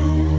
you.